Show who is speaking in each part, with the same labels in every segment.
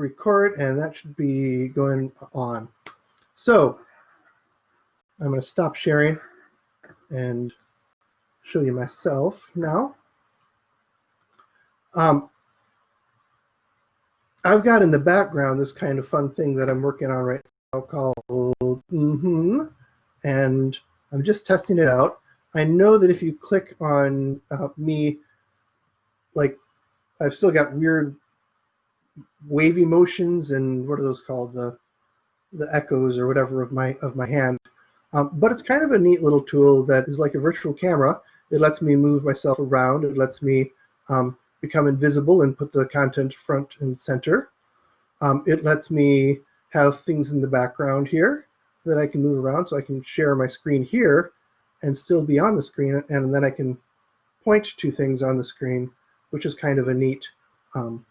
Speaker 1: record and that should be going on. So I'm going to stop sharing and show you myself now. Um, I've got in the background this kind of fun thing that I'm working on right now called mm-hmm, and I'm just testing it out. I know that if you click on uh, me, like I've still got weird wavy motions and what are those called the the echoes or whatever of my of my hand. Um, but it's kind of a neat little tool that is like a virtual camera. It lets me move myself around. It lets me um, become invisible and put the content front and center. Um, it lets me have things in the background here that I can move around so I can share my screen here and still be on the screen and then I can point to things on the screen which is kind of a neat um,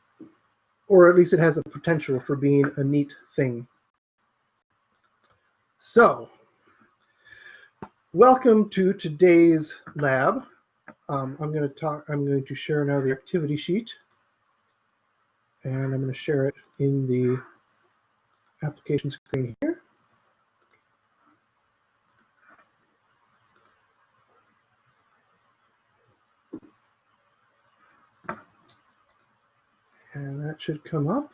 Speaker 1: or at least it has a potential for being a neat thing. So welcome to today's lab. Um, I'm going to talk. I'm going to share now the activity sheet, and I'm going to share it in the application screen here. And that should come up.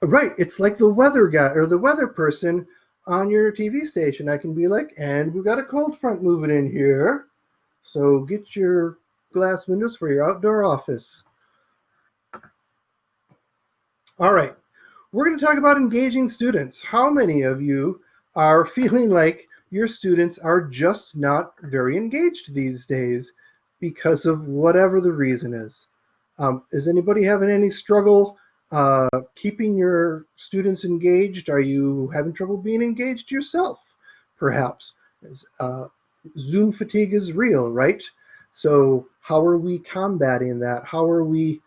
Speaker 1: Right, it's like the weather guy or the weather person on your TV station. I can be like, and we've got a cold front moving in here. So get your glass windows for your outdoor office. All right, we're going to talk about engaging students. How many of you are feeling like your students are just not very engaged these days because of whatever the reason is? Um, is anybody having any struggle uh, keeping your students engaged? Are you having trouble being engaged yourself, perhaps? Uh, Zoom fatigue is real, right? So how are we combating that? How are we,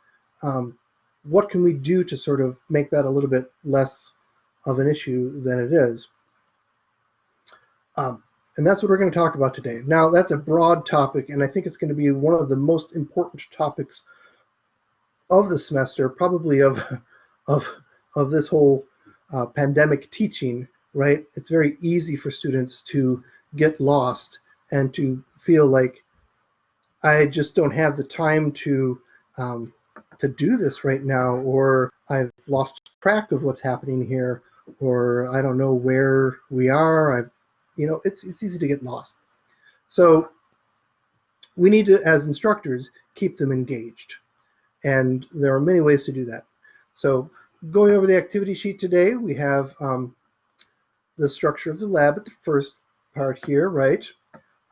Speaker 1: um, what can we do to sort of make that a little bit less of an issue than it is? Um, and that's what we're going to talk about today. Now, that's a broad topic, and I think it's going to be one of the most important topics of the semester, probably of, of, of this whole uh, pandemic teaching, right? It's very easy for students to get lost and to feel like I just don't have the time to um, to do this right now, or I've lost track of what's happening here, or I don't know where we are. I've, you know, it's it's easy to get lost. So we need to, as instructors, keep them engaged, and there are many ways to do that. So going over the activity sheet today, we have um, the structure of the lab at the first part here, right?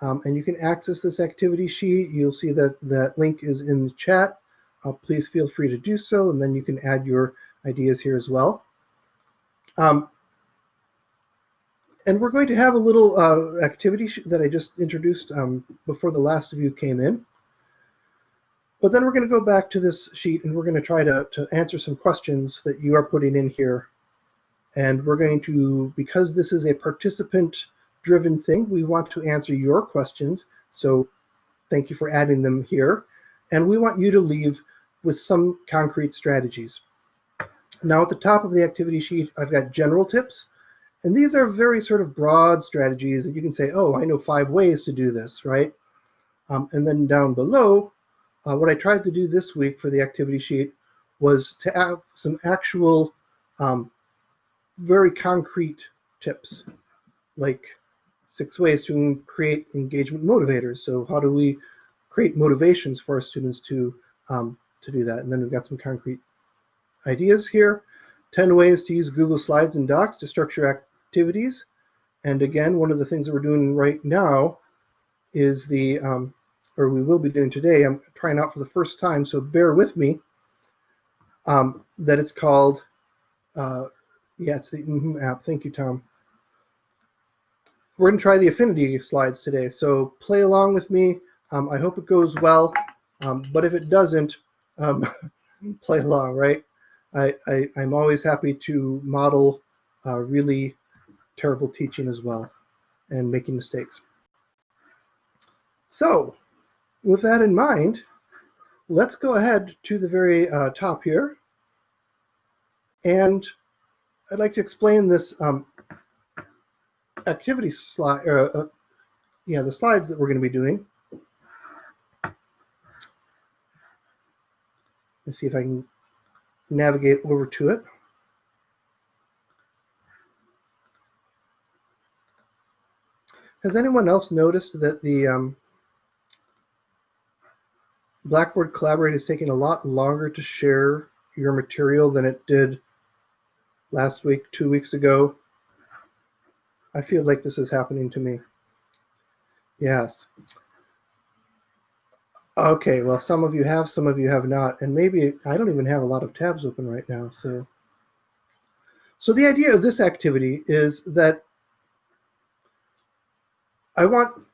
Speaker 1: Um, and you can access this activity sheet. You'll see that that link is in the chat. Uh, please feel free to do so, and then you can add your ideas here as well. Um, and we're going to have a little uh, activity that I just introduced um, before the last of you came in. But then we're going to go back to this sheet and we're going to try to, to answer some questions that you are putting in here. And we're going to, because this is a participant driven thing. We want to answer your questions. So thank you for adding them here. And we want you to leave with some concrete strategies. Now at the top of the activity sheet, I've got general tips. And these are very sort of broad strategies that you can say, oh, I know five ways to do this, right? Um, and then down below, uh, what I tried to do this week for the activity sheet was to have some actual um, very concrete tips, like six ways to create engagement motivators. So how do we create motivations for our students to, um, to do that? And then we've got some concrete ideas here. 10 ways to use Google Slides and Docs to structure activities. And again, one of the things that we're doing right now is the, um, or we will be doing today, I'm trying out for the first time, so bear with me, um, that it's called, uh, yeah, it's the mm -hmm app. Thank you, Tom. We're going to try the affinity slides today, so play along with me. Um, I hope it goes well, um, but if it doesn't, um, play along, right? I, I, am always happy to model uh, really terrible teaching as well and making mistakes. So with that in mind, let's go ahead to the very uh, top here. And I'd like to explain this um, activity slide, uh, yeah, the slides that we're going to be doing. Let's see if I can navigate over to it. Has anyone else noticed that the um, Blackboard Collaborate is taking a lot longer to share your material than it did last week, two weeks ago? I feel like this is happening to me. Yes. Okay, well, some of you have, some of you have not, and maybe I don't even have a lot of tabs open right now. So, so the idea of this activity is that I want,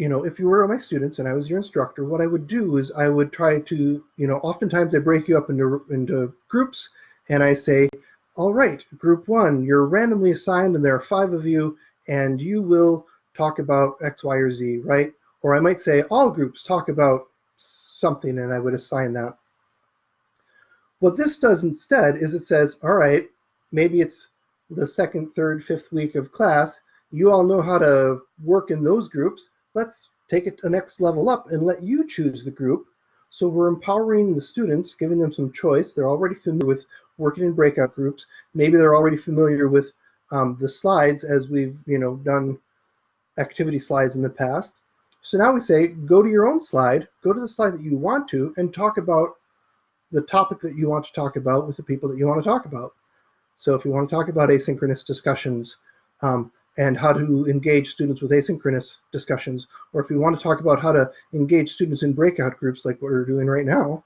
Speaker 1: you know, if you were my students and I was your instructor, what I would do is I would try to, you know, oftentimes I break you up into into groups, and I say, all right, group one, you're randomly assigned, and there are five of you, and you will talk about X, Y, or Z, right? Or I might say all groups talk about something and I would assign that. What this does instead is it says, all right, maybe it's the second, third, fifth week of class. You all know how to work in those groups. Let's take it a next level up and let you choose the group. So we're empowering the students, giving them some choice. They're already familiar with working in breakout groups. Maybe they're already familiar with um, the slides as we've you know done activity slides in the past. So now we say, go to your own slide, go to the slide that you want to, and talk about the topic that you want to talk about with the people that you want to talk about. So if you want to talk about asynchronous discussions um, and how to engage students with asynchronous discussions, or if you want to talk about how to engage students in breakout groups like what we're doing right now,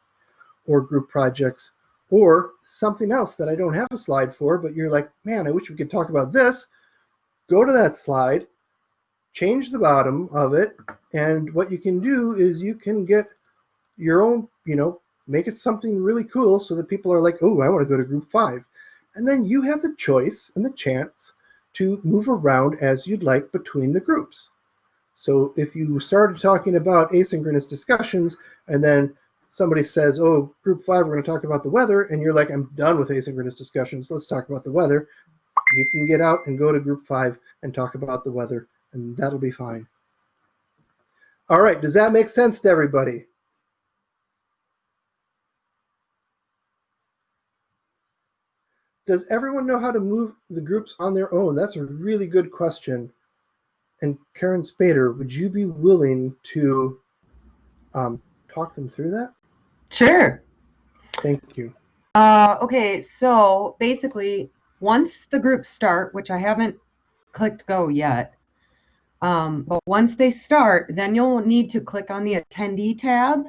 Speaker 1: or group projects, or something else that I don't have a slide for, but you're like, man, I wish we could talk about this, go to that slide, change the bottom of it, and what you can do is you can get your own, you know, make it something really cool so that people are like, oh, I want to go to group five. And then you have the choice and the chance to move around as you'd like between the groups. So if you started talking about asynchronous discussions and then somebody says, oh, group five, we're going to talk about the weather, and you're like, I'm done with asynchronous discussions, let's talk about the weather, you can get out and go to group five and talk about the weather and that'll be fine. All right, does that make sense to everybody? Does everyone know how to move the groups on their own? That's a really good question. And Karen Spader, would you be willing to um, talk them through that?
Speaker 2: Sure.
Speaker 1: Thank you.
Speaker 2: Uh, okay, so basically, once the groups start, which I haven't clicked go yet, um, but once they start, then you'll need to click on the attendee tab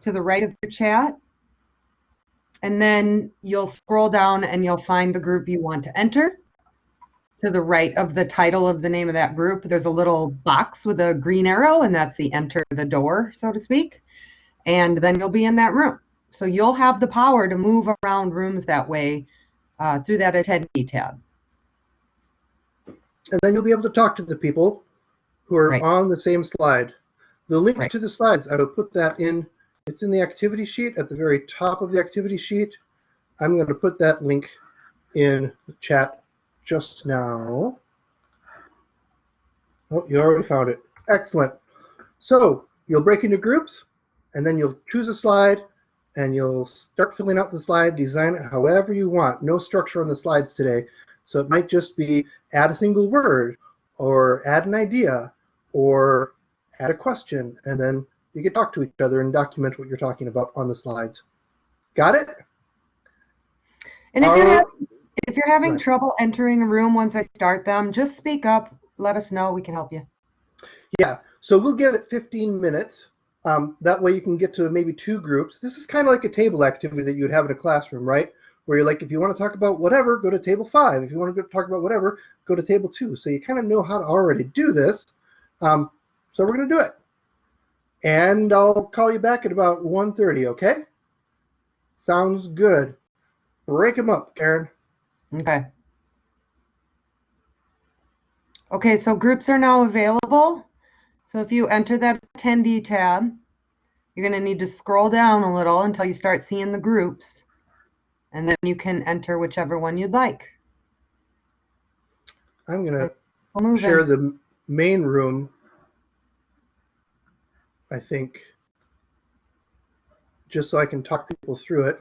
Speaker 2: to the right of your chat. And then you'll scroll down and you'll find the group you want to enter. To the right of the title of the name of that group, there's a little box with a green arrow, and that's the enter the door, so to speak. And then you'll be in that room. So you'll have the power to move around rooms that way uh, through that attendee tab
Speaker 1: and then you'll be able to talk to the people who are
Speaker 2: right.
Speaker 1: on the same slide. The link
Speaker 2: right.
Speaker 1: to the slides, I will put that in. It's in the activity sheet at the very top of the activity sheet. I'm going to put that link in the chat just now. Oh, you already found it. Excellent. So you'll break into groups, and then you'll choose a slide, and you'll start filling out the slide, design it however you want. No structure on the slides today. So it might just be add a single word or add an idea or add a question, and then you can talk to each other and document what you're talking about on the slides. Got it?
Speaker 2: And if, you're, having, if you're having right. trouble entering a room once I start them, just speak up. Let us know. We can help you.
Speaker 1: Yeah. So we'll give it 15 minutes. Um, that way you can get to maybe two groups. This is kind of like a table activity that you would have in a classroom, right? where you're like, if you want to talk about whatever, go to table five. If you want to talk about whatever, go to table two. So you kind of know how to already do this. Um, so we're going to do it. And I'll call you back at about 1.30, okay? Sounds good. Break them up, Karen.
Speaker 2: Okay. Okay, so groups are now available. So if you enter that attendee tab, you're going to need to scroll down a little until you start seeing the groups. And then you can enter whichever one you'd like.
Speaker 1: I'm gonna share
Speaker 2: in.
Speaker 1: the main room. I think. Just so I can talk people through it.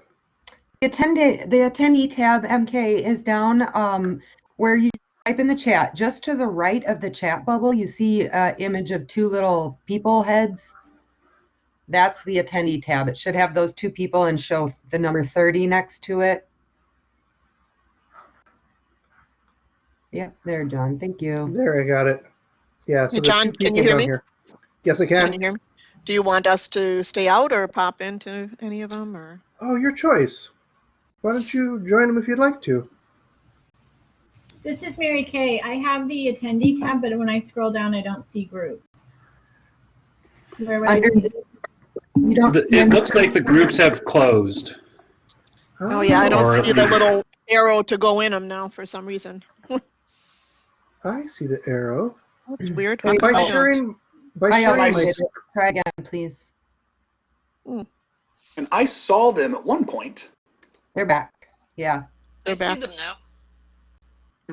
Speaker 2: The attendee, the attendee tab, MK, is down um, where you type in the chat. Just to the right of the chat bubble, you see an image of two little people heads. That's the attendee tab. It should have those two people and show the number 30 next to it. Yep, there, John. Thank you.
Speaker 1: There, I got it. Yeah. So
Speaker 3: Hey, John, can you hear me?
Speaker 1: here. Yes, I
Speaker 3: Can
Speaker 1: can.
Speaker 3: you hear me? Do you want us to stay out or pop into any of them or?
Speaker 1: Oh, your choice. Why don't you join them if you'd like to?
Speaker 4: This is Mary Kay. I have the attendee tab, but when I scroll down, I don't see groups. So where would I
Speaker 2: Under-
Speaker 4: see
Speaker 2: You don't.
Speaker 5: The- It looks like the groups have closed.
Speaker 3: Oh, oh yeah, I don't
Speaker 5: Or
Speaker 3: see the little arrow to go in them now for some reason.
Speaker 1: I see the arrow.
Speaker 3: That's weird.
Speaker 2: Wait,
Speaker 1: By
Speaker 3: I
Speaker 1: sharing, by
Speaker 2: I
Speaker 1: my.
Speaker 2: Try again, please.
Speaker 6: And I saw them at one point.
Speaker 2: They're back. Yeah.
Speaker 3: They're
Speaker 7: I see them now.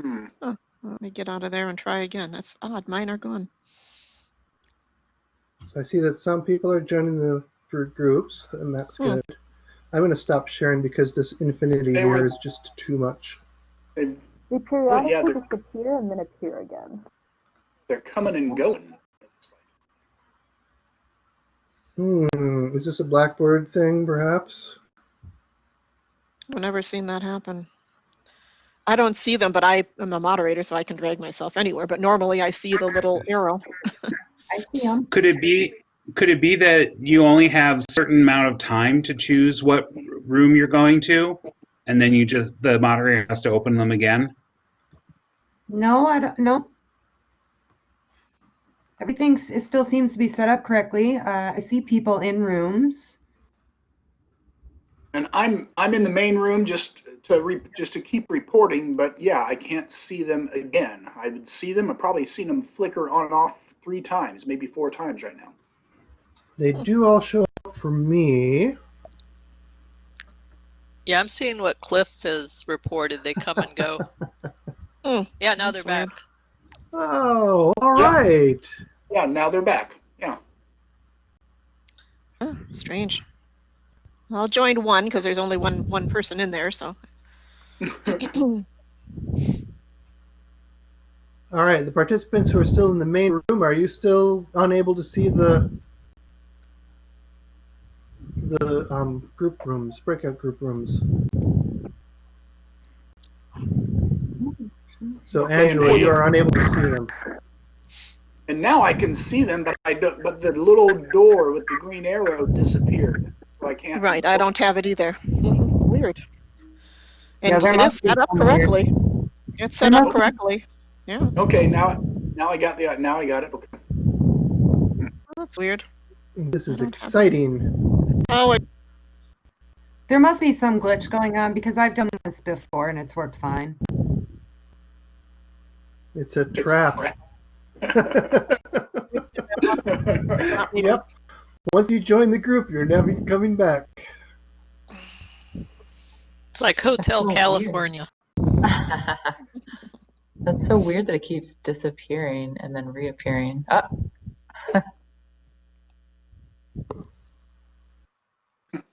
Speaker 6: Hmm.
Speaker 3: Let me get out of there and try again. That's odd. Mine are gone.
Speaker 1: so I see that some people are joining the groups, and that's
Speaker 3: Hmm.
Speaker 1: good. I'm going to stop sharing because this infinity
Speaker 6: They
Speaker 1: here
Speaker 6: were-
Speaker 1: is just too much.
Speaker 6: They,
Speaker 8: They
Speaker 6: yeah,
Speaker 8: periodically
Speaker 6: they're-
Speaker 8: disappear and then appear again.
Speaker 6: they're coming and going.
Speaker 1: Hmm, is this a Blackboard thing, perhaps?
Speaker 3: I've never seen that happen. I don't see them, but I am a moderator, so I can drag myself anywhere. But normally I see the little arrow.
Speaker 2: I see them.
Speaker 5: Could it be, could it be that you only have certain amount of time to choose what room you're going to? And then you just, the moderator has to open them again?
Speaker 2: No, I don't, no. Everything it still seems to be set up correctly. Uh, I see people in rooms.
Speaker 6: And I'm I'm in the main room just to re, just to keep reporting, but yeah, I can't see them again. I would see them. I've probably seen them flicker on and off three times, maybe four times right now.
Speaker 1: They do all show up for me.
Speaker 7: Yeah, I'm seeing what Cliff has reported. They come and go.
Speaker 3: Hmm,
Speaker 7: Yeah, now they're
Speaker 3: weird.
Speaker 7: back.
Speaker 1: Oh, all
Speaker 6: Yeah.
Speaker 1: right.
Speaker 6: Yeah, now they're back. Yeah.
Speaker 3: Huh, strange. I'll join one because there's only one one person in there. So.
Speaker 1: All right, the participants who are still in the main room, are you still unable to see the the um, group rooms, breakout group rooms? So
Speaker 6: Okay,
Speaker 1: Angela, you are unable to see them.
Speaker 6: and now I can see them, but I don't, but the little door with the green arrow disappeared, so I can't.
Speaker 3: Right, I don't have it either. Mm-hmm.
Speaker 2: Weird.
Speaker 3: And
Speaker 2: there
Speaker 3: it is set up
Speaker 2: some weird-
Speaker 3: correctly. It's set up correctly. Yeah, it's-
Speaker 6: Okay, now now I got the now I got it. Okay.
Speaker 3: that's weird.
Speaker 1: This is
Speaker 3: I don't have-
Speaker 1: exciting.
Speaker 3: Oh, it,
Speaker 2: There must be some glitch going on because I've done this before and it's worked fine.
Speaker 1: It's a trap. yep. Once you join the group, you're never coming back.
Speaker 7: It's like Hotel
Speaker 2: so.
Speaker 7: California.
Speaker 9: That's so weird that it keeps disappearing and then reappearing. Oh,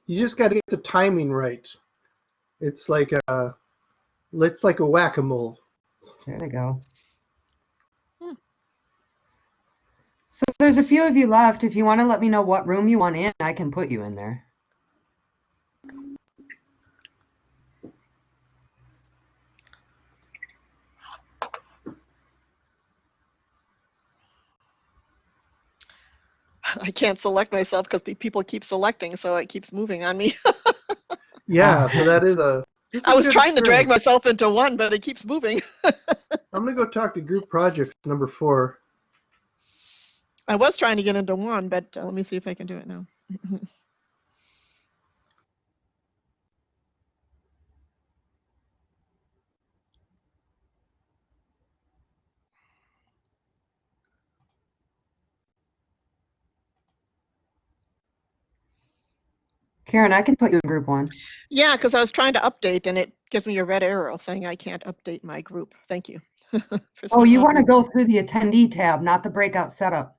Speaker 1: You just got to get the timing right. It's like a, it's like a whack-a-mole.
Speaker 2: There they go.
Speaker 3: Hmm.
Speaker 2: So there's a few of you left. If you want to let me know what room you want in, I can put you in there.
Speaker 3: I can't select myself because people keep selecting, so it keeps moving on me.
Speaker 1: Yeah, oh. so that is a. this is
Speaker 3: I
Speaker 1: a
Speaker 3: was
Speaker 1: good
Speaker 3: trying to drag myself into one, but it keeps moving.
Speaker 1: I'm gonna go talk to group projects number four.
Speaker 3: I was trying to get into one, but uh, let me see if I can do it now.
Speaker 2: Karen, I can put you in group one.
Speaker 3: Yeah, because I was trying to update and it gives me a red arrow saying I can't update my group. Thank you.
Speaker 2: Oh, you want to go through the attendee tab, not the breakout setup.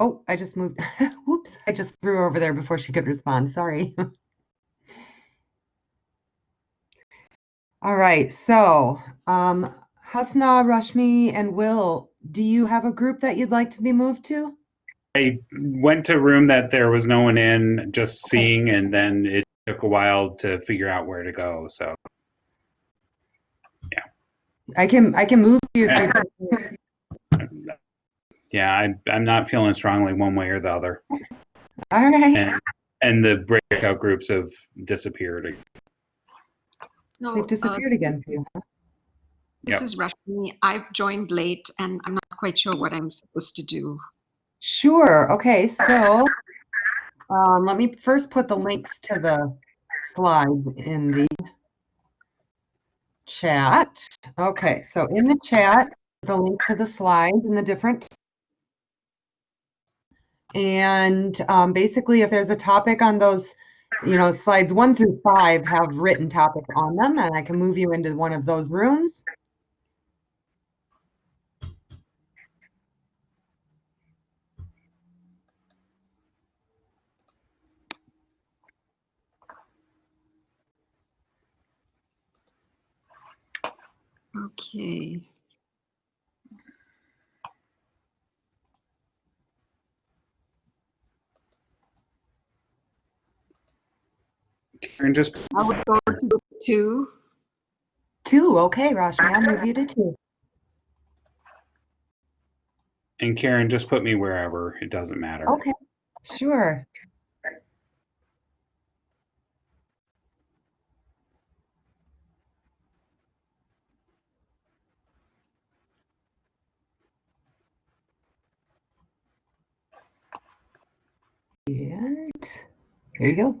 Speaker 2: Oh, I just moved. Whoops, I just threw her over there before she could respond. Sorry. All right, so um, Hasna, Rashmi, and Will, do you have a group that you'd like to be moved to?
Speaker 5: I went to a room that there was no one in, just seeing, and then it took a while to figure out where to go. So yeah.
Speaker 2: I can I can move you. if you'd-
Speaker 5: yeah, I, I'm not feeling strongly one way or the other.
Speaker 2: All right.
Speaker 5: And and the breakout groups have disappeared.
Speaker 10: So,
Speaker 2: They've
Speaker 10: uh,
Speaker 2: disappeared again for you. huh?
Speaker 10: This
Speaker 5: Yep.
Speaker 10: is Rashmi. I've joined late and I'm not quite sure what I'm supposed to do.
Speaker 2: Sure. Okay, so um, let me first put the links to the slides in the chat. Okay, so in the chat, the link to the slides and the different. And um, basically, if there's a topic on those, you know, slides one through five have written topics on them, and I can move you into one of those rooms.
Speaker 10: Okay.
Speaker 5: Karen, just
Speaker 10: I would go to two.
Speaker 2: Two. Okay, Rashmi, I'll move you to two.
Speaker 5: and Karen, just put me wherever. It doesn't matter.
Speaker 2: Okay, sure. And there you go.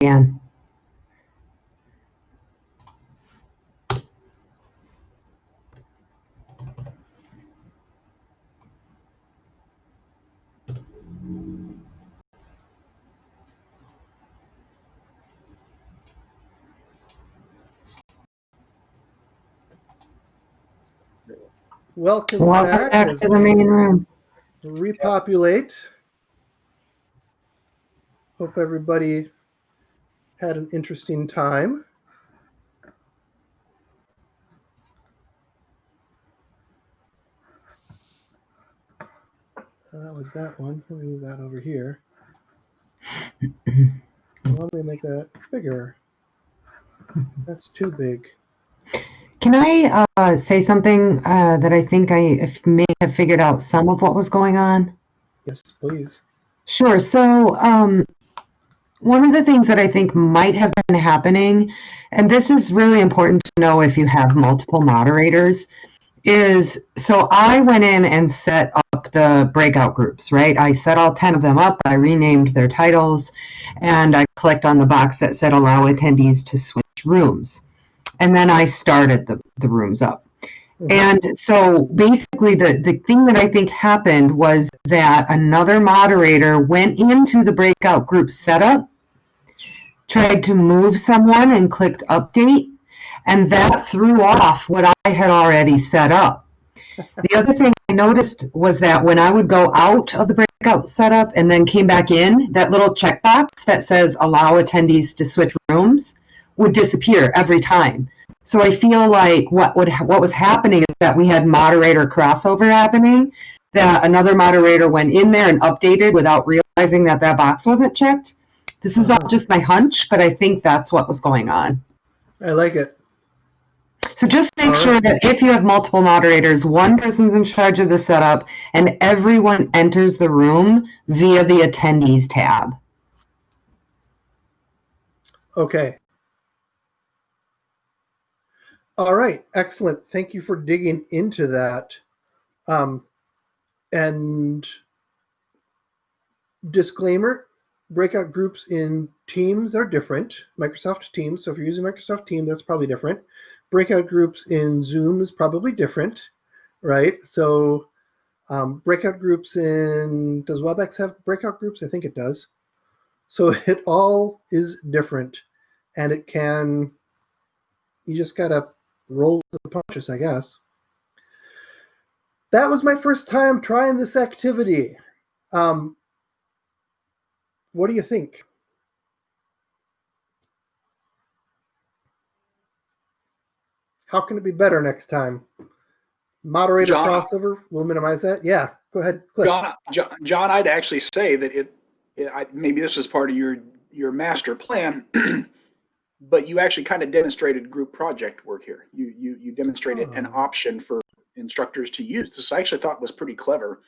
Speaker 2: again.
Speaker 1: Welcome,
Speaker 2: Welcome
Speaker 1: back,
Speaker 2: back to the main room.
Speaker 1: repopulate. Hope everybody had an interesting time. That was that one. Let me move that over here. Let me make that bigger. That's too big.
Speaker 2: Can I uh, say something uh, that I think I if- may have figured out some of what was going on?
Speaker 1: Yes, please.
Speaker 2: Sure. So, um, one of the things that I think might have been happening, and this is really important to know if you have multiple moderators, is so I went in and set up the breakout groups, right? I set all 10 of them up, I renamed their titles, and I clicked on the box that said allow attendees to switch rooms. And then I started the, the rooms up. Mm-hmm. And so basically, the, the thing that I think happened was that another moderator went into the breakout group setup, tried to move someone and clicked update, and that threw off what I had already set up. The other thing I noticed was that when I would go out of the breakout setup and then came back in, that little checkbox that says allow attendees to switch rooms would disappear every time. So I feel like what would what was happening is that we had moderator crossover happening. That another moderator went in there and updated without realizing that that box wasn't checked. This is all uh-huh. just my hunch, but I think that's what was going on.
Speaker 1: I like it.
Speaker 2: So just make
Speaker 1: All
Speaker 2: sure that if you have multiple moderators, one person's in charge of the setup and everyone enters the room via the attendees tab.
Speaker 1: Okay. All right, excellent. Thank you for digging into that. Um, and disclaimer, breakout groups in Teams are different. Microsoft Teams, so if you're using Microsoft Teams, that's probably different. Breakout groups in Zoom is probably different, right? So um, breakout groups in, does WebEx have breakout groups? I think it does. So it all is different and it can, you just gotta roll with the punches, I guess. That was my first time trying this activity. Um, what do you think? How can it be better next time? Moderator
Speaker 6: John?
Speaker 1: crossover, we'll minimize that. Yeah, go ahead.
Speaker 6: John, John, John, I'd actually say that it, it I, maybe this is part of your your master plan, but you actually kind of demonstrated group project work here. You you you demonstrated an
Speaker 1: Oh.
Speaker 6: option for instructors to use. This I actually thought was pretty clever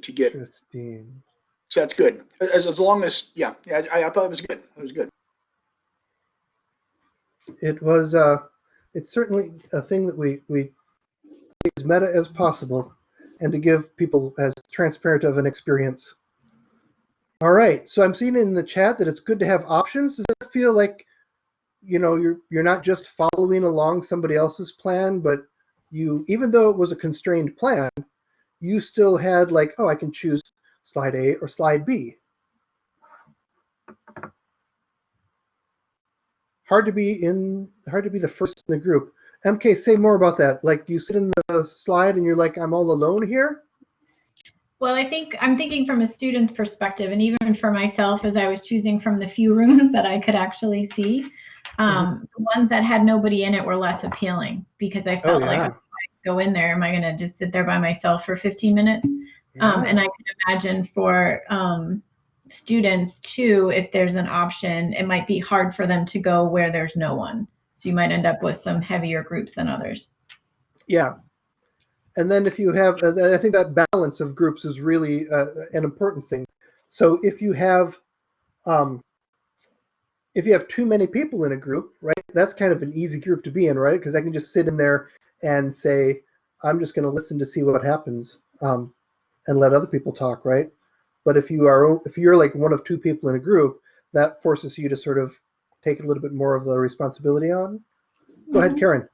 Speaker 6: to get.
Speaker 1: Interesting.
Speaker 6: So that's good. As as long as yeah, yeah, I, I thought it was good. It was good.
Speaker 1: It was, uh, it's certainly a thing that we, we as meta as possible and to give people as transparent of an experience. All right, so I'm seeing in the chat that it's good to have options. Does feel like, you know, you're you're not just following along somebody else's plan, but you, even though it was a constrained plan, you still had like, oh, I can choose slide A or slide B. Hard to be in, hard to be the first in the group. MK, say more about that. Like you sit in the slide and you're like, I'm all alone here.
Speaker 4: Well, I think I'm thinking from a student's perspective, and even for myself, as I was choosing from the few rooms that I could actually see, um, the ones that had nobody in it were less appealing because I
Speaker 1: Oh
Speaker 4: felt like
Speaker 1: yeah.
Speaker 4: if I go in there, am I going to just sit there by myself for 15 minutes? Um, and I can imagine for um, students too, if there's an option, it might be hard for them to go where there's no one. So you might end up with some heavier groups than others.
Speaker 1: Yeah. And then if you have, uh, I think that balance of groups is really uh, an important thing. So if you have, um, if you have too many people in a group, right, that's kind of an easy group to be in, right? Because I can just sit in there and say, I'm just going to listen to see what happens um, and let other people talk, right? But if you are, if you're like one of two people in a group, that forces you to sort of take a little bit more of the responsibility on. Go ahead, Karen.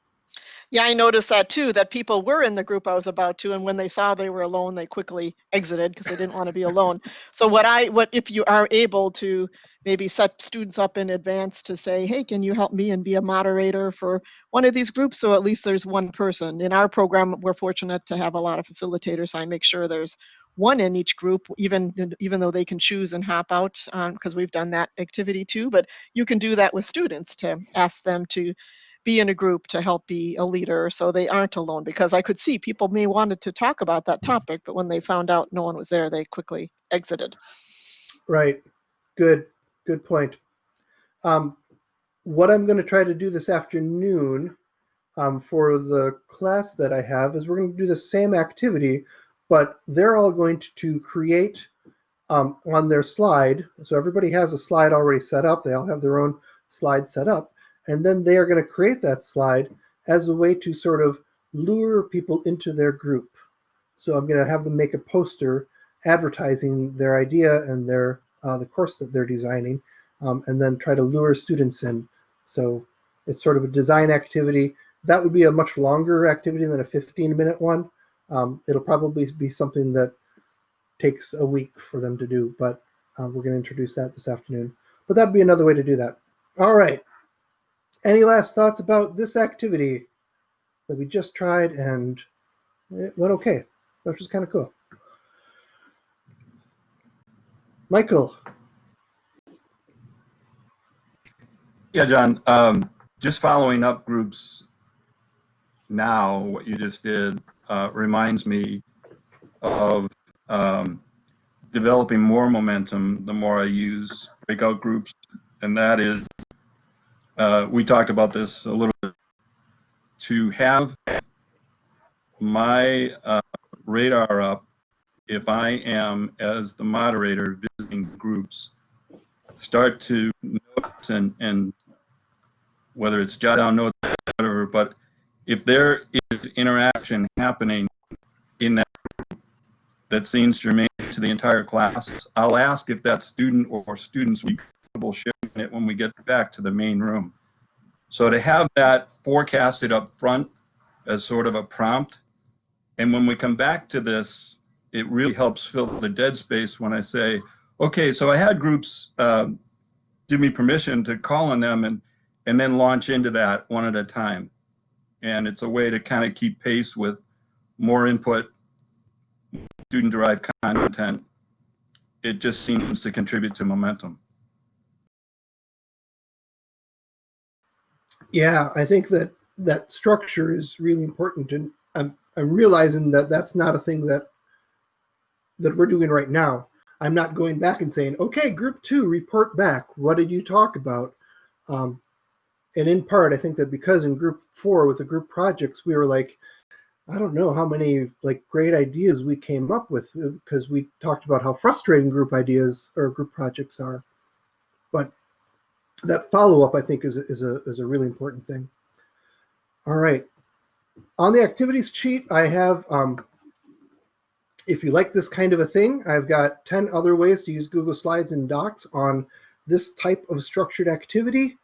Speaker 3: Yeah, I noticed that too, that people were in the group I was about to, and when they saw they were alone, they quickly exited because they didn't want to be alone. So what I, what if you are able to maybe set students up in advance to say, hey, can you help me and be a moderator for one of these groups? So at least there's one person. In our program, we're fortunate to have a lot of facilitators. So I make sure there's one in each group, even even though they can choose and hop out, um, because we've done that activity too. But you can do that with students to ask them to be in a group to help be a leader so they aren't alone because i could see people may wanted to talk about that topic but when they found out no one was there they quickly exited
Speaker 1: Right. Good. Good point. Um, what I'm going to try to do this afternoon um, for the class that I have is we're going to do the same activity, but they're all going to, to create um, on their slide. So everybody has a slide already set up. They all have their own slide set up. And then they are going to create that slide as a way to sort of lure people into their group. So I'm going to have them make a poster advertising their idea and their uh, the course that they're designing, um, and then try to lure students in. So it's sort of a design activity. That would be a much longer activity than a 15 minute one. Um, it'll probably be something that takes a week for them to do, but uh, we're going to introduce that this afternoon. But that'd be another way to do that. All right. Any last thoughts about this activity that we just tried and it went okay, which was kind of cool. Michael,
Speaker 11: Yeah, John, um, just following up groups now, what you just did uh, reminds me of um, developing more momentum the more I use breakout groups. And that is, uh, we talked about this a little bit, to have my uh, radar up if I am, as the moderator, visiting groups, start to notice and, and whether it's jot down notes, or whatever, but if there is interaction happening in that group that seems germane to the entire class, I'll ask if that student or students will be comfortable sharing it when we get back to the main room. So to have that forecasted up front as sort of a prompt, and when we come back to this, it really helps fill the dead space when I say, okay, so I had groups um, give me permission to call on them and, and then launch into that one at a time. And it's a way to kind of keep pace with more input, student derived content. It just seems to contribute to momentum.
Speaker 1: Yeah, I think that that structure is really important, and I'm I'm realizing that that's not a thing that that we're doing right now. I'm not going back and saying, okay, group two, report back. What did you talk about? Um, and in part, I think that because in group four with the group projects, we were like, I don't know how many like great ideas we came up with because we talked about how frustrating group ideas or group projects are. But that follow up, I think, is, is, a, is a really important thing. All right. On the activities sheet, I have, um, if you like this kind of a thing, I've got 10 other ways to use Google Slides and Docs on this type of structured activity.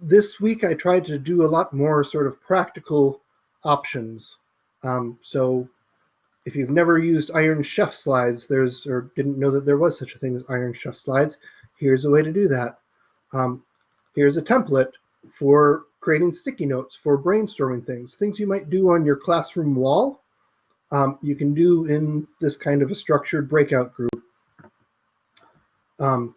Speaker 1: This week, I tried to do a lot more sort of practical options. Um, so if you've never used Iron Chef slides, there's or didn't know that there was such a thing as Iron Chef slides, here's a way to do that. Um, here's a template for creating sticky notes for brainstorming things, things you might do on your classroom wall. Um, you can do in this kind of a structured breakout group. Um,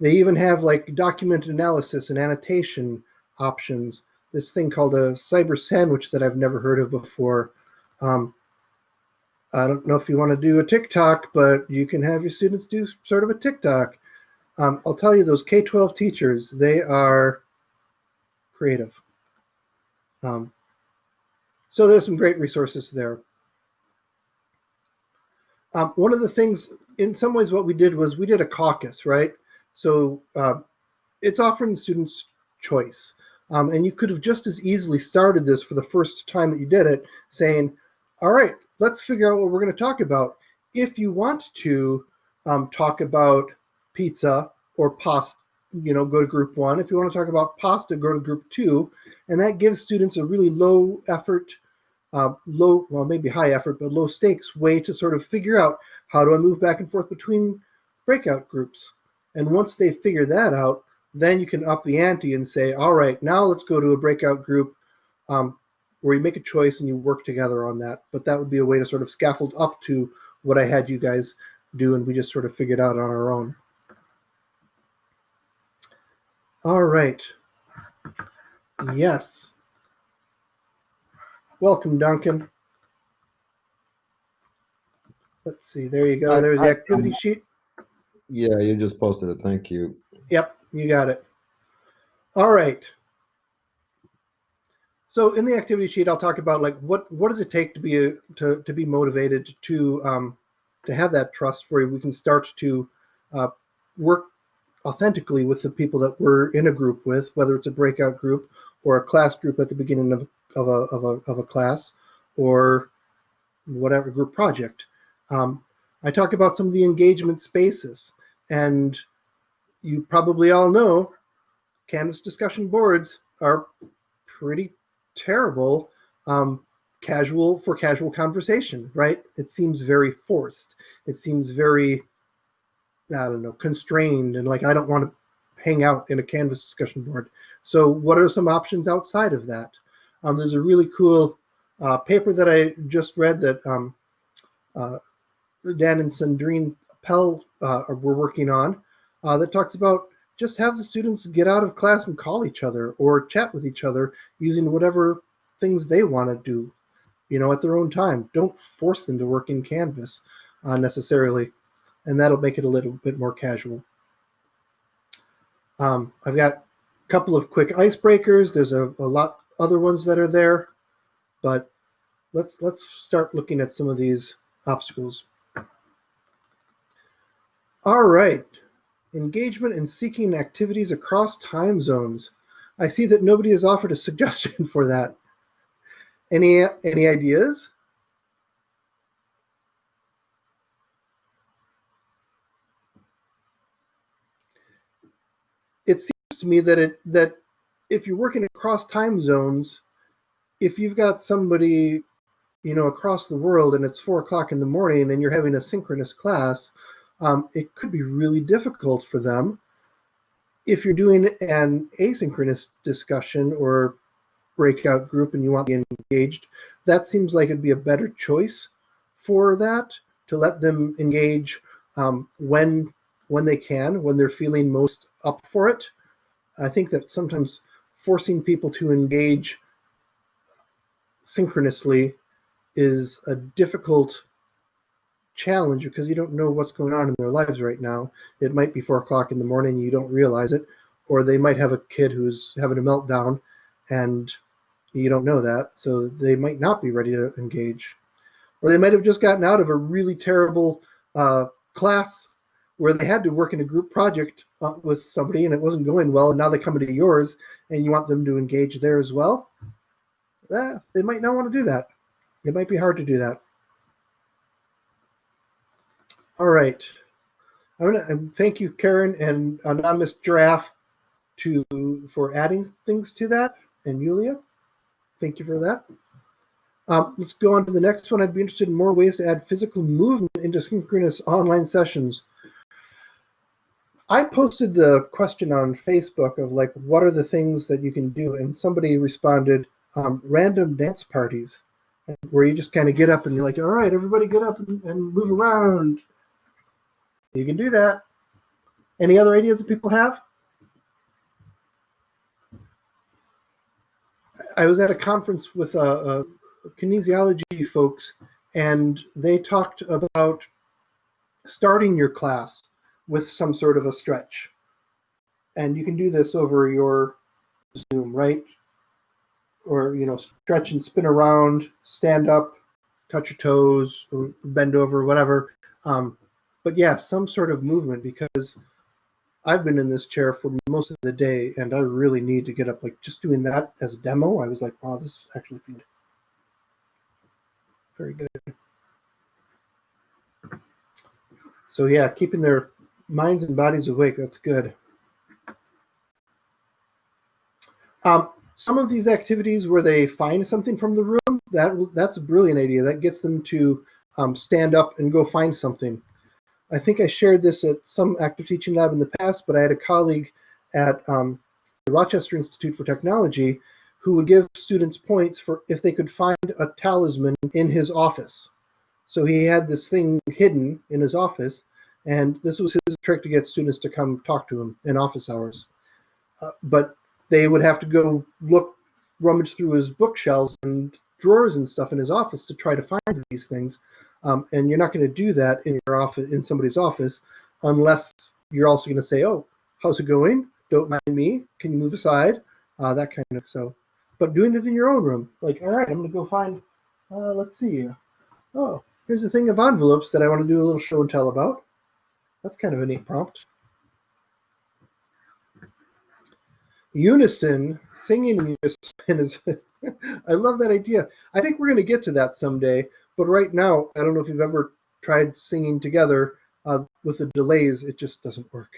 Speaker 1: they even have like document analysis and annotation options. This thing called a cyber sandwich that I've never heard of before. Um, I don't know if you want to do a TikTok, but you can have your students do sort of a TikTok. Um, I'll tell you, those K-12 teachers, they are creative. Um, so there's some great resources there. Um, one of the things, in some ways, what we did was we did a caucus, right? So uh, it's offering the students choice. Um, and you could have just as easily started this for the first time that you did it, saying, all right, let's figure out what we're going to talk about. If you want to um, talk about pizza or pasta, you know, go to group one. If you want to talk about pasta, go to group two. And that gives students a really low effort, uh, low, well, maybe high effort, but low stakes way to sort of figure out how do I move back and forth between breakout groups. And once they figure that out, then you can up the ante and say, all right, now let's go to a breakout group um, where you make a choice and you work together on that. But that would be a way to sort of scaffold up to what I had you guys do, and we just sort of figured out on our own. All right. Yes. Welcome, Duncan. Let's see. There you go. There's the activity sheet.
Speaker 12: Yeah, you just posted it. Thank you.
Speaker 1: Yep, you got it. All right. So in the activity sheet, I'll talk about like what what does it take to be a, to to be motivated to um, to have that trust where we can start to uh, work authentically with the people that we're in a group with, whether it's a breakout group or a class group at the beginning of, of, a, of, a, of a class or whatever group project. Um, I talk about some of the engagement spaces and you probably all know Canvas discussion boards are pretty terrible um, casual for casual conversation, right? It seems very forced. It seems very, I don't know, constrained and like I don't want to hang out in a Canvas discussion board. So what are some options outside of that? Um, there's a really cool uh, paper that I just read that um, uh, Dan and Sandrine Pell uh, were working on uh, that talks about just have the students get out of class and call each other or chat with each other using whatever things they want to do, you know, at their own time. Don't force them to work in Canvas uh, necessarily, and that'll make it a little bit more casual. Um, I've got a couple of quick icebreakers. There's a, a lot other ones that are there, but let's let's start looking at some of these obstacles. All right, engagement and seeking activities across time zones. I see that nobody has offered a suggestion for that. Any any ideas? It to me that it that if you're working across time zones, if you've got somebody, you know, across the world and it's four o'clock in the morning and you're having a synchronous class, um, it could be really difficult for them. If you're doing an asynchronous discussion or breakout group and you want to be engaged, that seems like it'd be a better choice for that to let them engage um, when when they can, when they're feeling most up for it. I think that sometimes forcing people to engage synchronously is a difficult challenge because you don't know what's going on in their lives right now. It might be four o'clock in the morning you don't realize it, or they might have a kid who's having a meltdown and you don't know that, so they might not be ready to engage. Or they might have just gotten out of a really terrible uh, class where they had to work in a group project uh, with somebody and it wasn't going well, and now they come into yours and you want them to engage there as well. Eh, they might not want to do that. It might be hard to do that. All right. I'm gonna um, thank you, Karen and Anonymous Giraffe, to for adding things to that, and Yulia. Thank you for that. Um, let's go on to the next one. I'd be interested in more ways to add physical movement into synchronous online sessions. I posted the question on Facebook of like, what are the things that you can do? And somebody responded, um, random dance parties, where you just kind of get up and you're like, all right, everybody get up and, and move around. You can do that. Any other ideas that people have? I was at a conference with uh, uh, kinesiology folks, and they talked about starting your class with some sort of a stretch. And you can do this over your Zoom, right? Or, you know, stretch and spin around, stand up, touch your toes, bend over, whatever. Um, but yeah, some sort of movement because I've been in this chair for most of the day and I really need to get up. Like just doing that as a demo, I was like, wow, this is actually good. Very good. So yeah, keeping their Minds and bodies awake. That's good. Um, some of these activities where they find something from the room, that that's a brilliant idea. That gets them to um, stand up and go find something. I think I shared this at some active teaching lab in the past, but I had a colleague at um, the Rochester Institute for Technology who would give students points for if they could find a talisman in his office. So he had this thing hidden in his office, and this was his trick to get students to come talk to him in office hours. Uh, but they would have to go look, rummage through his bookshelves and drawers and stuff in his office to try to find these things. Um, and you're not going to do that in your office, in somebody's office, unless you're also going to say, "Oh, how's it going? Don't mind me. Can you move aside?" Uh, that kind of so. But doing it in your own room, like, all right, I'm going to go find. Uh, let's see. Oh, here's a thing of envelopes that I want to do a little show and tell about. That's kind of a neat prompt. Unison, singing in unison is, I love that idea. I think we're going to get to that someday, but right now, I don't know if you've ever tried singing together uh, with the delays, it just doesn't work.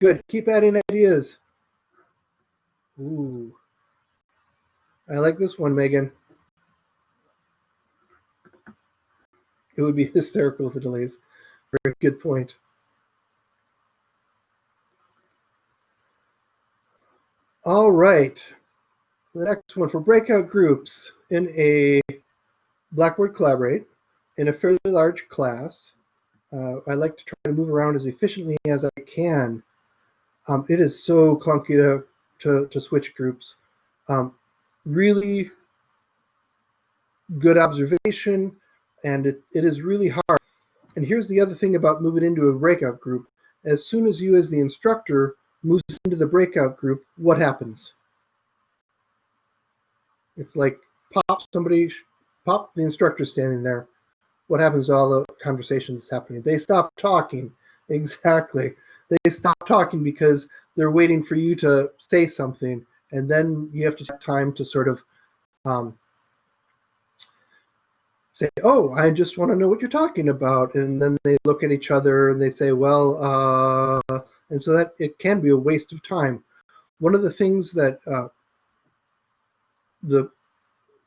Speaker 1: Good, keep adding ideas. Ooh. I like this one, Megan. It would be hysterical with the delays. Very good point. All right. The next one for breakout groups in a Blackboard Collaborate in a fairly large class. Uh, I like to try to move around as efficiently as I can. Um, it is so clunky to, to, to switch groups. Um, really good observation, and it, it is really hard. And here's the other thing about moving into a breakout group. As soon as you as the instructor moves into the breakout group, what happens? It's like pop somebody, pop the instructor standing there. What happens to all the conversations happening? They stop talking. Exactly. They stop talking because they're waiting for you to say something, and then you have to take time to sort of um, say, "Oh, I just want to know what you're talking about," and then they look at each other and they say, "Well," uh, and so that it can be a waste of time. One of the things that uh, the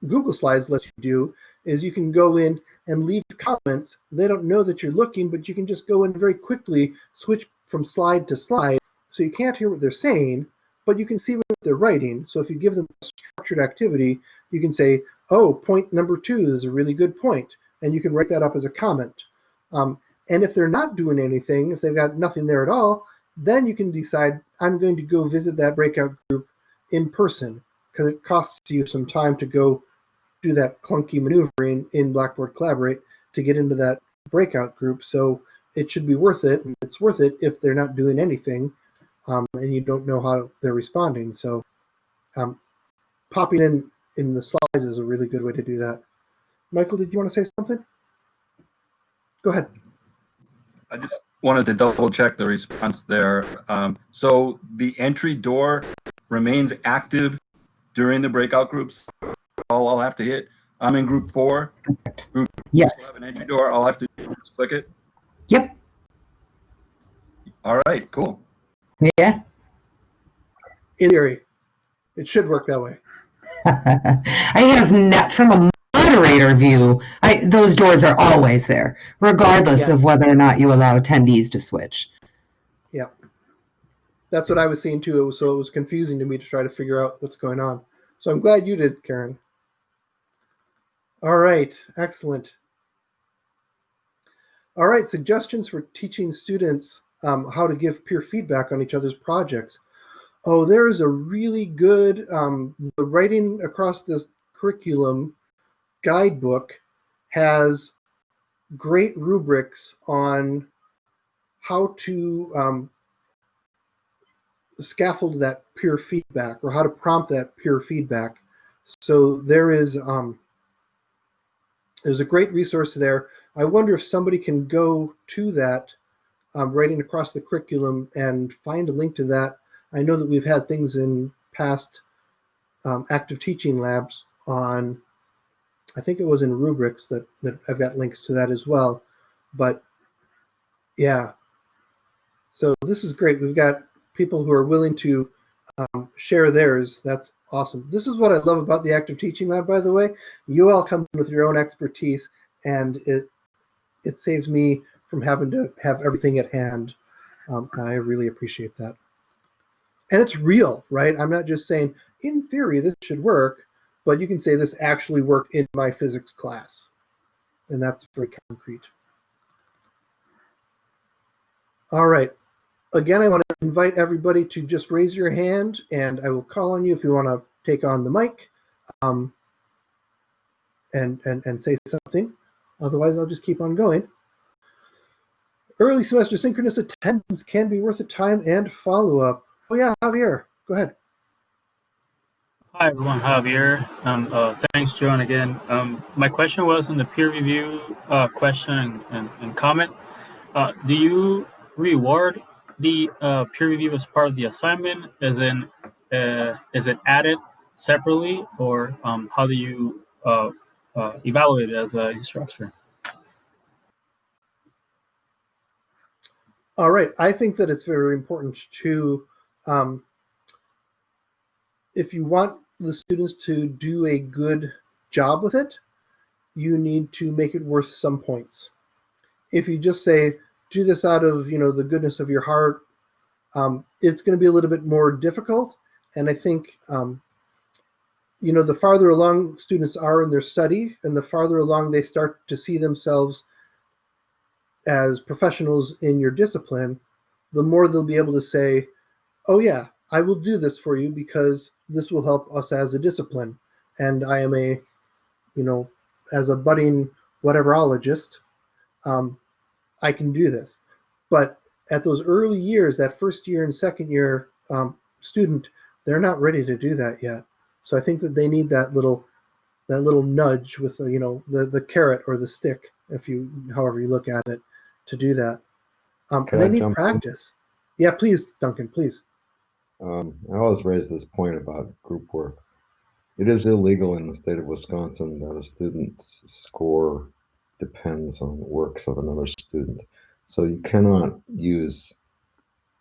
Speaker 1: Google Slides lets you do is you can go in and leave comments. They don't know that you're looking, but you can just go in very quickly, switch from slide to slide, so you can't hear what they're saying, but you can see what they're writing. So if you give them a structured activity, you can say, oh, point number two is a really good point, and you can write that up as a comment. Um, and if they're not doing anything, if they've got nothing there at all, then you can decide, I'm going to go visit that breakout group in person, because it costs you some time to go do that clunky maneuvering in Blackboard Collaborate to get into that breakout group. So it should be worth it, and it's worth it if they're not doing anything um, and you don't know how they're responding. So um, popping in in the slides is a really good way to do that. Michael, did you want to say something? Go ahead.
Speaker 11: I just wanted to double check the response there. Um, so the entry door remains active during the breakout groups. All I'll have to hit. I'm in group four. Group
Speaker 2: Yes.
Speaker 11: have an entry door. All I have to do is click it.
Speaker 2: Yep.
Speaker 11: All right, cool.
Speaker 2: Yeah.
Speaker 1: In theory, it should work that way.
Speaker 2: I have not from a moderator view. I those doors are always there, regardless
Speaker 1: Yeah.
Speaker 2: of whether or not you allow attendees to switch.
Speaker 1: Yeah. That's what I was seeing too. It was, so it was confusing to me to try to figure out what's going on. So I'm glad you did, Karen. All right, excellent. All right, suggestions for teaching students um, how to give peer feedback on each other's projects. Oh, there is a really good, um, the writing across the curriculum guidebook has great rubrics on how to um, scaffold that peer feedback or how to prompt that peer feedback. So there is um, there's a great resource there. I wonder if somebody can go to that um, writing across the curriculum and find a link to that. I know that we've had things in past um, active teaching labs on, I think it was in rubrics that, that I've got links to that as well. but yeah. So this is great. We've got people who are willing to um, share theirs. That's awesome. This is what I love about the active teaching lab, by the way. You all come with your own expertise, and it it saves me from having to have everything at hand. Um, I really appreciate that. And it's real, right? I'm not just saying, in theory, this should work, but you can say this actually worked in my physics class. And that's very concrete. All right. Again, I want to invite everybody to just raise your hand, and I will call on you if you want to take on the mic um, and, and, and say something. Otherwise, I'll just keep on going. Early semester synchronous attendance can be worth the time and follow-up. Oh yeah, Javier, go ahead.
Speaker 13: Hi everyone, Javier. Um, uh, thanks, John, again. Um, my question was on the peer review uh, question and, and, comment. Uh, do you reward the uh, peer review as part of the assignment? As in, uh, is it added separately, or um, how do you uh, evaluate it as an instructor?
Speaker 1: All right, I think that it's very important to, um, if you want the students to do a good job with it, you need to make it worth some points. If you just say, do this out of, you know, the goodness of your heart, um, it's going to be a little bit more difficult. And I think, um, you know, the farther along students are in their study and the farther along they start to see themselves as professionals in your discipline, the more they'll be able to say, oh yeah, I will do this for you because this will help us as a discipline. And I am a, you know, as a budding whateverologist, um, I can do this. But at those early years, that first year and second year um, student, they're not ready to do that yet. So I think that they need that little, that little nudge with the, you know, the the carrot or the stick, if you, however you look at it, to do that. Um,
Speaker 12: Can
Speaker 1: and
Speaker 12: I
Speaker 1: they need
Speaker 12: jump in?
Speaker 1: practice. Yeah, please, Duncan, please.
Speaker 12: Um, I always raise this point about group work. It is illegal in the state of Wisconsin that a student's score depends on the works of another student. So you cannot use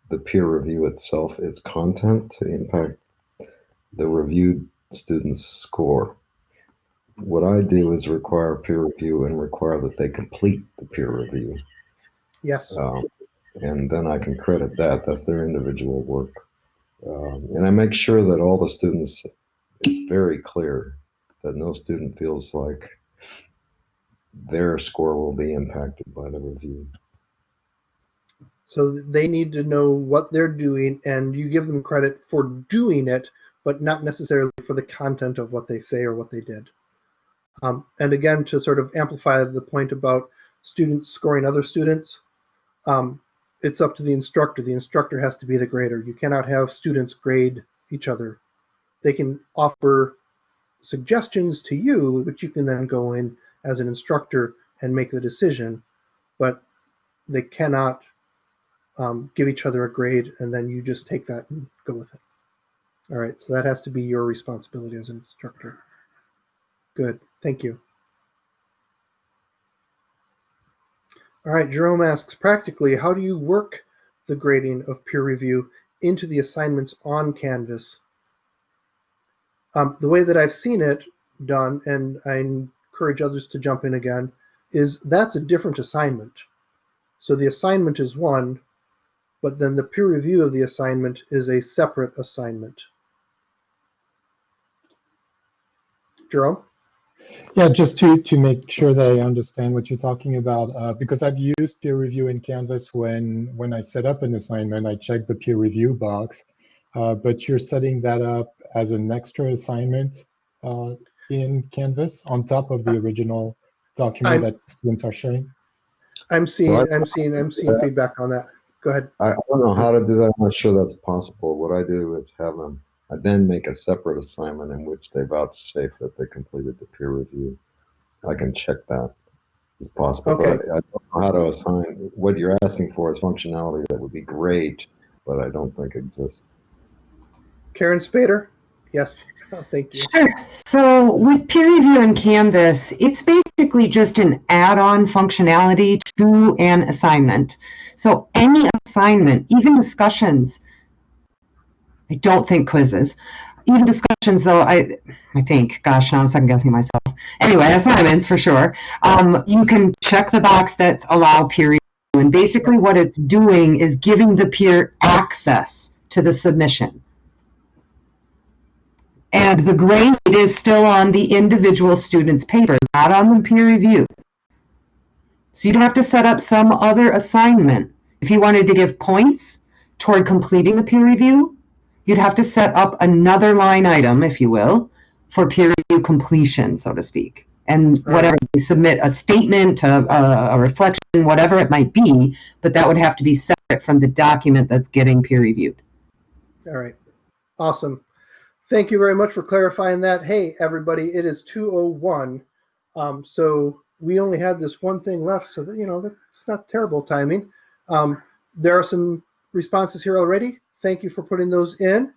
Speaker 12: the peer review itself, its content, to impact the reviewed student's score. What I do is require peer review and require that they complete the peer review.
Speaker 1: Yes.
Speaker 12: Um, and then I can credit that. That's their individual work. Um, and I make sure that all the students, it's very clear that no student feels like their score will be impacted by the review.
Speaker 1: So they need to know what they're doing, and you give them credit for doing it, but not necessarily for the content of what they say or what they did. Um, and again, to sort of amplify the point about students scoring other students, um, it's up to the instructor. The instructor has to be the grader. You cannot have students grade each other. They can offer suggestions to you, which you can then go in as an instructor and make the decision, but they cannot um, give each other a grade and then you just take that and go with it. All right, so that has to be your responsibility as an instructor. Good, thank you. All right, Jerome asks, practically, how do you work the grading of peer review into the assignments on Canvas? Um, the way that I've seen it done, and I encourage others to jump in again, is that's a different assignment. So the assignment is one, but then the peer review of the assignment is a separate assignment. Jerome?
Speaker 14: Yeah, just to, to make sure that I understand what you're talking about, uh, because I've used peer review in Canvas when, when I set up an assignment, I check the peer review box, uh, but you're setting that up as an extra assignment uh, in Canvas on top of the original document
Speaker 1: I'm-
Speaker 14: that students are sharing?
Speaker 1: I'm seeing,
Speaker 12: Well, I-
Speaker 1: I'm seeing, I'm seeing feedback on that. Go ahead.
Speaker 12: I, I don't know how to do that. I'm not sure that's possible. What I do is have them, I then make a separate assignment in which they vouchsafe that they completed the peer review. I can check that. It's possible, but
Speaker 1: Okay.
Speaker 12: I, I don't know how to assign, what you're asking for is functionality that would be great, but I don't think exists.
Speaker 1: Karen Spader? Yes. Oh, thank you.
Speaker 2: Sure. So with peer review and Canvas, it's basically just an add-on functionality to an assignment. So any assignment, even discussions, I don't think quizzes, even discussions though, I, I think, gosh, now I'm second guessing myself. Anyway, assignments for sure. Um, you can check the box that's allow peer review. And basically what it's doing is giving the peer access to the submission. And the grade is still on the individual student's paper, not on the peer review. So you don't have to set up some other assignment. If you wanted to give points toward completing the peer review, you'd have to set up another line item, if you will, for peer review completion, so to speak. And whatever, you submit a statement, a, a, a reflection, whatever it might be, but that would have to be separate from the document that's getting peer reviewed.
Speaker 1: All right. Awesome. Thank you very much for clarifying that. Hey, everybody, it is 201. Um, so we only had this one thing left, so that, you know, that's not terrible timing. Um, there are some responses here already. Thank you for putting those in.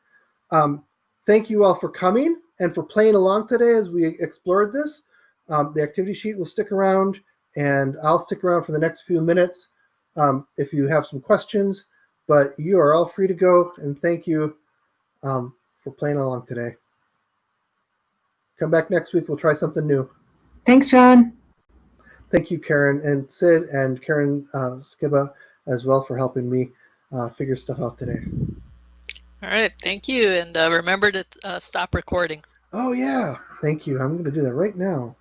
Speaker 1: Um, thank you all for coming and for playing along today as we explored this. Um, the activity sheet will stick around and I'll stick around for the next few minutes um, if you have some questions, but you are all free to go and thank you um, for playing along today. Come back next week, we'll try something new.
Speaker 2: Thanks, John.
Speaker 1: Thank you, Karen and Sid and Karen uh, Skiba as well for helping me uh, figure stuff out today.
Speaker 7: All right, thank you, and uh, remember to uh, stop recording.
Speaker 1: Oh yeah, thank you. I'm going to do that right now.